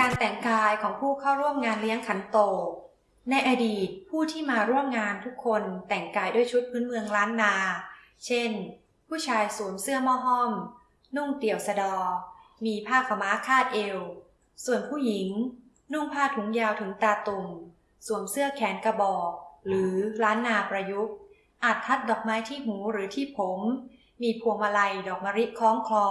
การแต่งกายของผู้เข้าร่วมงานเลี้ยงขันโตก ในอดีตผู้ที่มาร่วมงานทุกคนแต่งกายด้วยชุดพื้นเมืองล้านนา เช่น ผู้ชายสวมเสื้อหม้อห้อม นุ่งเตี่ยวสะดอ มีผ้าขม้าคาดเอว ส่วนผู้หญิง นุ่งผ้าถุงยาวถึงตาตุ่ม สวมเสื้อแขนกระบอก หรือล้านนาประยุกต์ อาจทัดดอกไม้ที่หูหรือที่ผม มีพวงมาลัยดอกมะลิคล้องคลอ